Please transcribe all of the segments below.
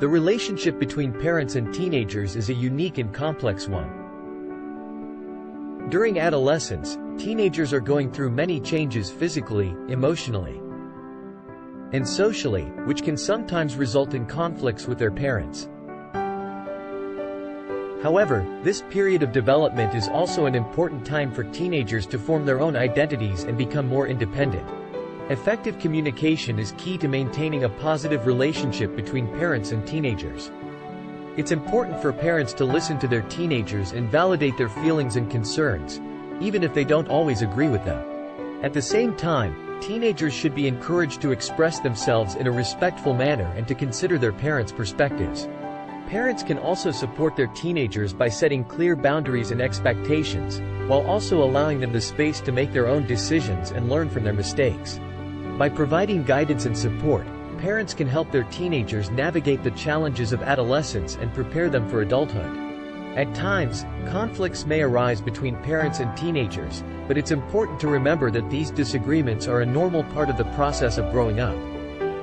The relationship between parents and teenagers is a unique and complex one. During adolescence, teenagers are going through many changes physically, emotionally, and socially, which can sometimes result in conflicts with their parents. However, this period of development is also an important time for teenagers to form their own identities and become more independent. Effective communication is key to maintaining a positive relationship between parents and teenagers. It's important for parents to listen to their teenagers and validate their feelings and concerns, even if they don't always agree with them. At the same time, teenagers should be encouraged to express themselves in a respectful manner and to consider their parents' perspectives. Parents can also support their teenagers by setting clear boundaries and expectations, while also allowing them the space to make their own decisions and learn from their mistakes. By providing guidance and support, parents can help their teenagers navigate the challenges of adolescence and prepare them for adulthood. At times, conflicts may arise between parents and teenagers, but it's important to remember that these disagreements are a normal part of the process of growing up.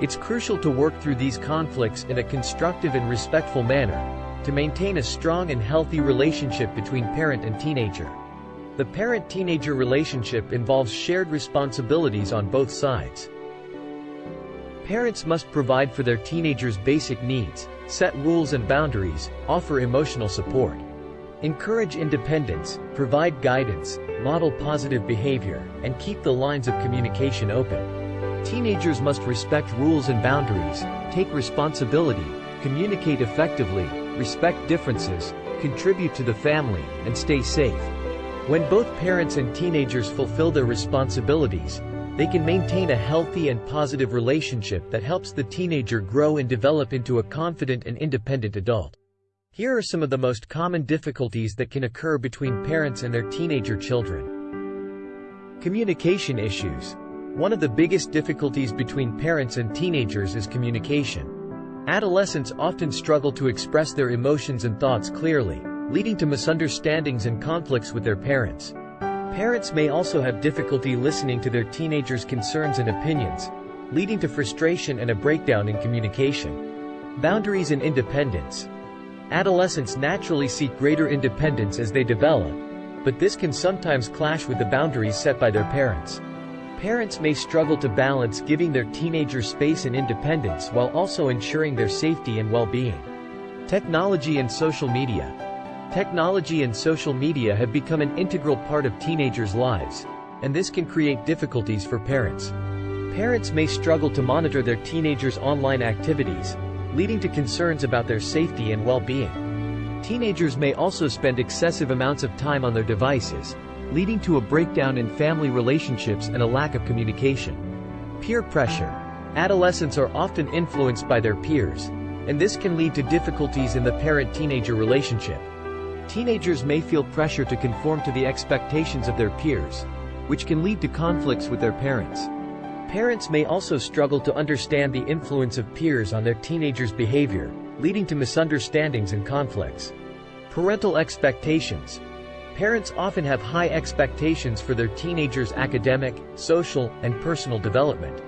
It's crucial to work through these conflicts in a constructive and respectful manner, to maintain a strong and healthy relationship between parent and teenager. The parent-teenager relationship involves shared responsibilities on both sides. Parents must provide for their teenagers' basic needs, set rules and boundaries, offer emotional support. Encourage independence, provide guidance, model positive behavior, and keep the lines of communication open. Teenagers must respect rules and boundaries, take responsibility, communicate effectively, respect differences, contribute to the family, and stay safe. When both parents and teenagers fulfill their responsibilities, they can maintain a healthy and positive relationship that helps the teenager grow and develop into a confident and independent adult. Here are some of the most common difficulties that can occur between parents and their teenager children. Communication issues. One of the biggest difficulties between parents and teenagers is communication. Adolescents often struggle to express their emotions and thoughts clearly, leading to misunderstandings and conflicts with their parents. Parents may also have difficulty listening to their teenagers' concerns and opinions, leading to frustration and a breakdown in communication. Boundaries and independence. Adolescents naturally seek greater independence as they develop, but this can sometimes clash with the boundaries set by their parents. Parents may struggle to balance giving their teenagers space and independence while also ensuring their safety and well-being. Technology and social media. Technology and social media have become an integral part of teenagers' lives, and this can create difficulties for parents. Parents may struggle to monitor their teenagers' online activities, leading to concerns about their safety and well-being. Teenagers may also spend excessive amounts of time on their devices, leading to a breakdown in family relationships and a lack of communication. Peer pressure. Adolescents are often influenced by their peers, and this can lead to difficulties in the parent-teenager relationship. Teenagers may feel pressure to conform to the expectations of their peers, which can lead to conflicts with their parents. Parents may also struggle to understand the influence of peers on their teenagers' behavior, leading to misunderstandings and conflicts. Parental expectations. Parents often have high expectations for their teenagers' academic, social, and personal development.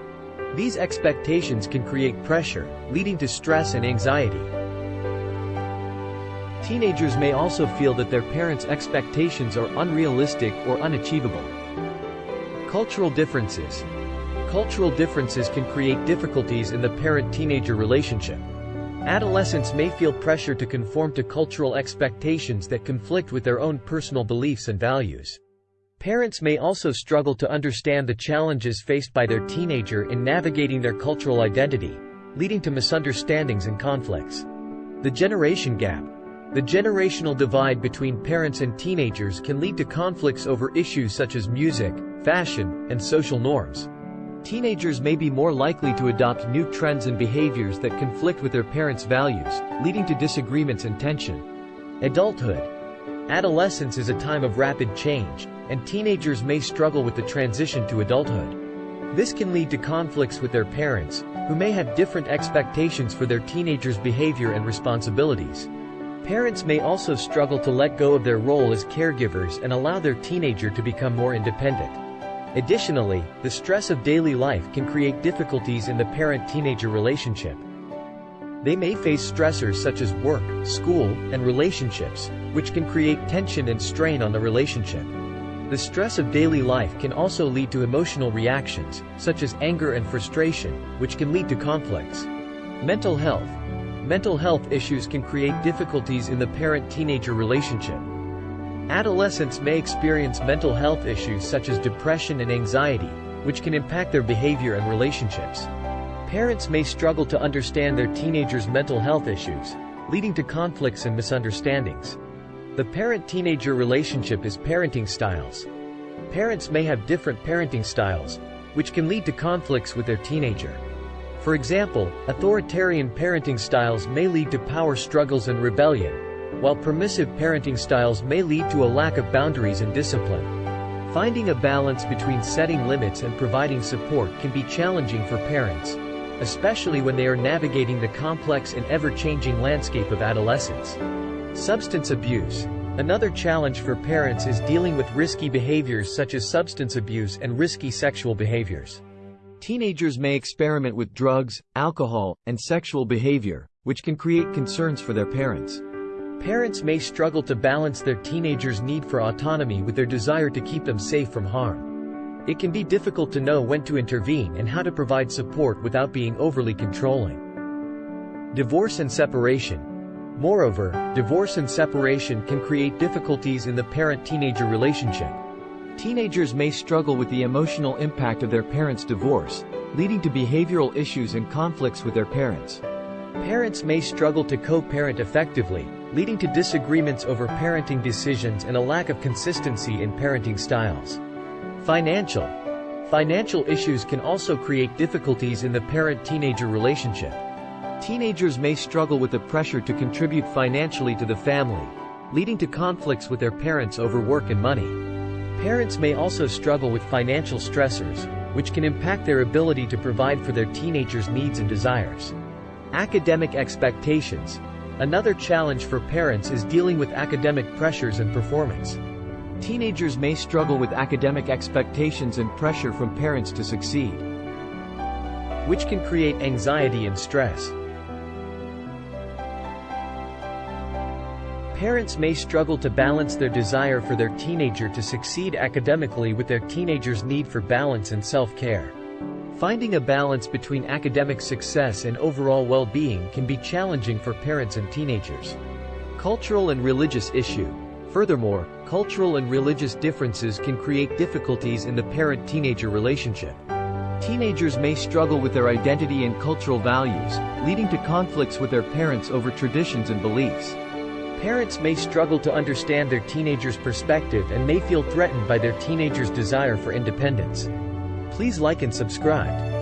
These expectations can create pressure, leading to stress and anxiety. Teenagers may also feel that their parents' expectations are unrealistic or unachievable. Cultural differences. Cultural differences can create difficulties in the parent-teenager relationship. Adolescents may feel pressure to conform to cultural expectations that conflict with their own personal beliefs and values. Parents may also struggle to understand the challenges faced by their teenager in navigating their cultural identity, leading to misunderstandings and conflicts. The generation gap. The generational divide between parents and teenagers can lead to conflicts over issues such as music, fashion, and social norms. Teenagers may be more likely to adopt new trends and behaviors that conflict with their parents' values, leading to disagreements and tension. Adulthood. Adolescence is a time of rapid change, and teenagers may struggle with the transition to adulthood. This can lead to conflicts with their parents, who may have different expectations for their teenagers' behavior and responsibilities. Parents may also struggle to let go of their role as caregivers and allow their teenager to become more independent. Additionally, the stress of daily life can create difficulties in the parent-teenager relationship. They may face stressors such as work, school, and relationships, which can create tension and strain on the relationship. The stress of daily life can also lead to emotional reactions, such as anger and frustration, which can lead to conflicts. Mental health. Mental health issues can create difficulties in the parent-teenager relationship. Adolescents may experience mental health issues such as depression and anxiety, which can impact their behavior and relationships. Parents may struggle to understand their teenagers' mental health issues, leading to conflicts and misunderstandings. The parent-teenager relationship is parenting styles. Parents may have different parenting styles, which can lead to conflicts with their teenager. For example, authoritarian parenting styles may lead to power struggles and rebellion, while permissive parenting styles may lead to a lack of boundaries and discipline. Finding a balance between setting limits and providing support can be challenging for parents, especially when they are navigating the complex and ever-changing landscape of adolescence. Substance abuse. Another challenge for parents is dealing with risky behaviors such as substance abuse and risky sexual behaviors. Teenagers may experiment with drugs, alcohol, and sexual behavior, which can create concerns for their parents. Parents may struggle to balance their teenagers' need for autonomy with their desire to keep them safe from harm. It can be difficult to know when to intervene and how to provide support without being overly controlling. Divorce and separation. Moreover, divorce and separation can create difficulties in the parent-teenager relationship. Teenagers may struggle with the emotional impact of their parents' divorce, leading to behavioral issues and conflicts with their parents. Parents may struggle to co-parent effectively, leading to disagreements over parenting decisions and a lack of consistency in parenting styles. Financial. Financial issues can also create difficulties in the parent-teenager relationship. Teenagers may struggle with the pressure to contribute financially to the family, leading to conflicts with their parents over work and money. Parents may also struggle with financial stressors, which can impact their ability to provide for their teenagers' needs and desires. Academic expectations. Another challenge for parents is dealing with academic pressures and performance. Teenagers may struggle with academic expectations and pressure from parents to succeed, which can create anxiety and stress. Parents may struggle to balance their desire for their teenager to succeed academically with their teenager's need for balance and self-care. Finding a balance between academic success and overall well-being can be challenging for parents and teenagers. Cultural and religious issue. Furthermore, cultural and religious differences can create difficulties in the parent-teenager relationship. Teenagers may struggle with their identity and cultural values, leading to conflicts with their parents over traditions and beliefs. Parents may struggle to understand their teenager's perspective and may feel threatened by their teenager's desire for independence. Please like and subscribe.